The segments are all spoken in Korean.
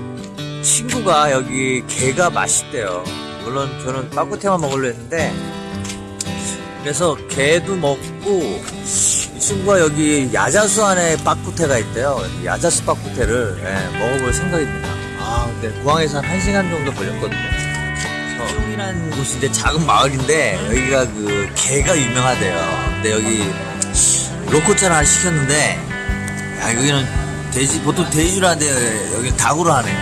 어, 친구가 여기 게가 맛있대요. 물론 저는 빠꾸테만 먹으려 했는데 그래서 게도 먹고 이 친구가 여기 야자수 안에 빠꾸테가 있대요. 야자수 빠꾸테를 예, 먹어볼 생각입니다. 아 근데 공항에서 한 1시간 정도 걸렸거든요. 수용이라는 곳인데 작은 마을인데 여기가 그 게가 유명하대요. 근데 여기 로코차를 하나 시켰는데 야 여기는 돼지 보통 돼지로 하는데 여기 닭으로 하네요.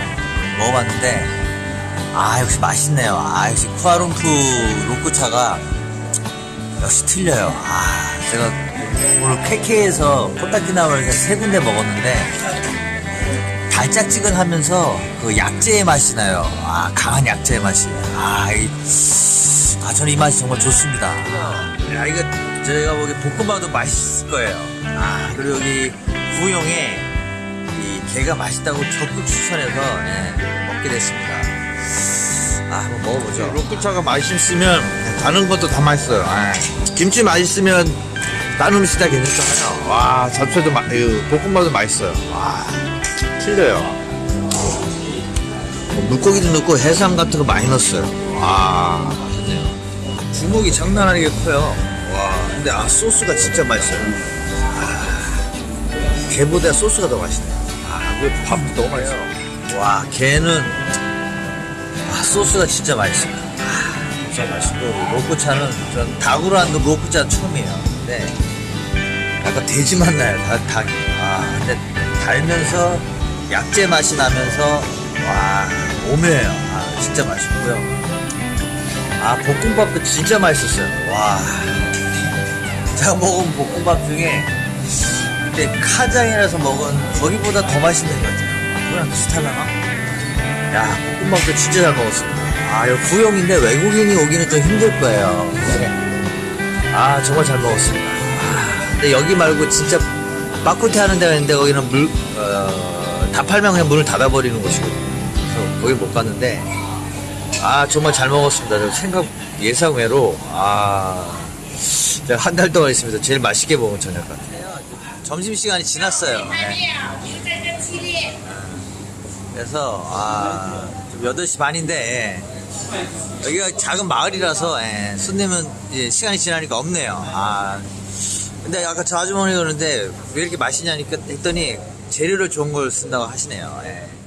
먹어봤는데 아 역시 맛있네요. 아 역시 쿠아룸푸 로코차가 역시 틀려요. 아 제가 오늘 케케에서 코타키나무를 세 군데 먹었는데 달짝지근하면서 그 약재의 맛이 나요. 아 강한 약재의 맛이. 아, 이, 아 저는 이 맛이 정말 좋습니다. 야 이거 저희가 보기 볶음밥도 맛있을 거예요. 아 그리고 여기 구용에 이 게가 맛있다고 적극 추천해서 예, 먹게 됐습니다. 아 한번 먹어보죠. 로쿠차가 맛있으면 다른 것도 다 맛있어요. 아, 김치 맛있으면 다른 음식 다 괜찮잖아요. 와 잡채도 마, 이 볶음밥도 맛있어요. 와 틀려요. 뭐 물고기도 넣고 해삼 같은 거 많이 넣었어요. 와 맛있네요. 주먹이 장난 아니게 커요. 와 근데 아 소스가 진짜 맛있어요. 아, 게보다 소스가 더 맛있네요. 아 그리고 밥도 너무 맛있어. 와 게는 아, 소스가 진짜 맛있어요. 아, 진짜 맛있고 로코차는 전 닭으로 한 로코차 처음이에요. 근데 약간 돼지 맛 나요. 닭, 닭이. 아 근데 달면서 약재 맛이 나면서 와 오묘해요. 아 진짜 맛있고요. 아 볶음밥도 진짜 맛있었어요. 와 제가 먹은 볶음밥 중에 그 때 카장이라서 먹은 거기보다 더 맛있는 것 같아요. 아, 그거랑 비슷하려나? 야, 볶음밥도 진짜 잘 먹었습니다. 아, 여기 구용인데 외국인이 오기는 좀 힘들 거예요. 아, 정말 잘 먹었습니다. 아, 근데 여기 말고 진짜 빠꾸테 하는 데가 있는데 거기는 물, 어, 다 팔면 그냥 문을 닫아버리는 곳이거든요. 그래서 거기 못 갔는데, 아, 정말 잘 먹었습니다. 저 생각 예상 외로, 아, 한 달 동안 있으면서 제일 맛있게 먹은 저녁 같아요. 점심시간이 지났어요. 네. 그래서 아, 좀 8시 반인데 예. 여기가 작은 마을이라서 예, 손님은 이제 시간이 지나니까 없네요. 아, 근데 아까 저 아주머니가 그러는데 왜 이렇게 맛있냐니까 했더니 재료를 좋은 걸 쓴다고 하시네요. 예.